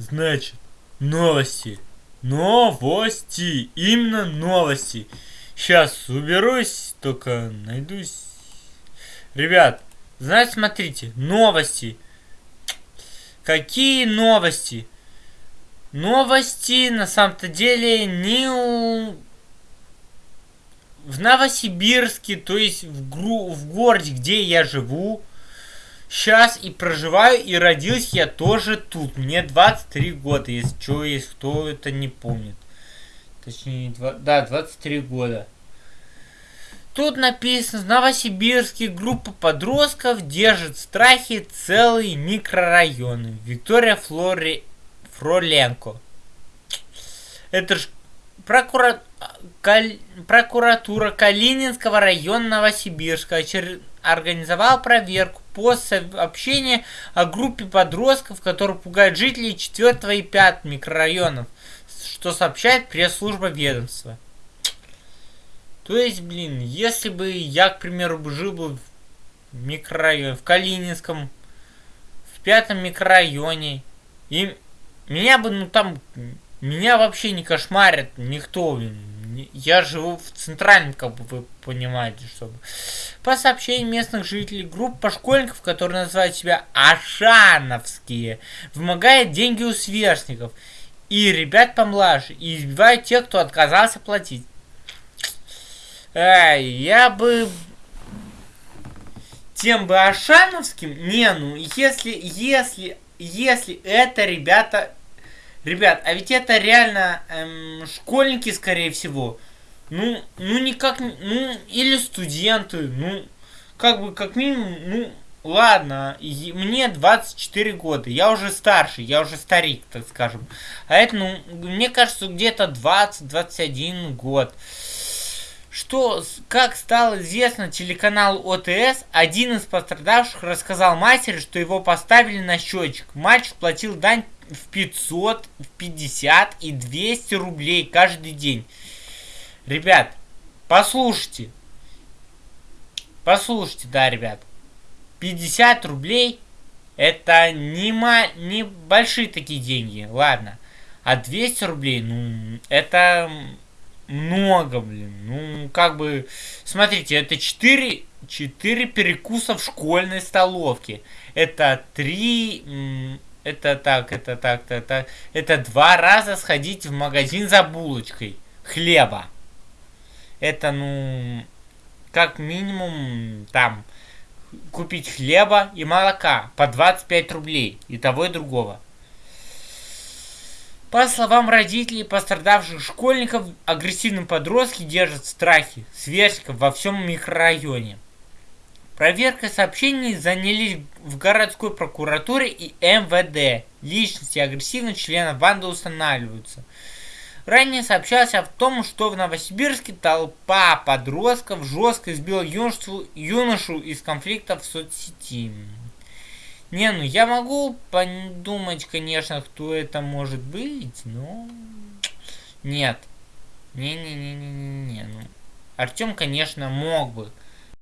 Значит, новости. Новости. Именно новости. Сейчас уберусь, только найдусь. Ребят, знаете, смотрите, новости. Какие новости? Новости на самом-то деле не у... в Новосибирске, то есть в, гру... в городе, где я живу, сейчас и проживаю, и родился я тоже тут. Мне 23 года, если что, если кто это не помнит. Точнее, 2... да, 23 года. Тут написано, в группа подростков держит в страхе целые микрорайоны. Виктория Флори... Фроленко. Это ж прокура... Каль... прокуратура Калининского района Новосибирска очер... организовала проверку по сообщению о группе подростков, которые пугают жителей 4 и 5 микрорайонов, что сообщает пресс-служба ведомства. То есть, блин, если бы я, к примеру, жил бы в микрорайоне, в Калининском, в пятом микрорайоне, и меня бы, ну там, меня вообще не кошмарит никто, блин. Я живу в центральном, как бы вы понимаете, чтобы. По сообщениям местных жителей, группа школьников, которые называют себя Ашановские, вымогает деньги у сверстников и ребят помладше, и избивают тех, кто отказался платить. Эй, я бы тем бы Ашановским, не, ну, если, если, если это ребята, ребят, а ведь это реально эм, школьники, скорее всего, ну, ну, никак, ну, или студенты, ну, как бы, как минимум, ну, ладно, мне 24 года, я уже старший, я уже старик, так скажем, а это, ну, мне кажется, где-то 20-21 год. Что, как стало известно телеканал ОТС, один из пострадавших рассказал матери, что его поставили на счетчик. Мальчик платил дань в 500, в 50 и 200 рублей каждый день. Ребят, послушайте. Послушайте, да, ребят. 50 рублей это не, ма не большие такие деньги, ладно. А 200 рублей, ну, это много, блин. Ну, как бы, смотрите, это 4, 4 перекуса в школьной столовке. Это 3, это так, это так, это так. Это два раза сходить в магазин за булочкой хлеба. Это, ну, как минимум, там, купить хлеба и молока по 25 рублей. И того, и другого. По словам родителей пострадавших школьников, агрессивные подростки держат страхи сверстников во всем микрорайоне. Проверкой сообщений занялись в городской прокуратуре и МВД. Личности агрессивных членов банды устанавливаются. Ранее сообщалось о том, что в Новосибирске толпа подростков жестко избила юношу, юношу из конфликта в соцсети. Не, ну я могу подумать, конечно, кто это может быть, но... Нет. Не-не-не-не-не, ну... Артем, конечно, мог бы.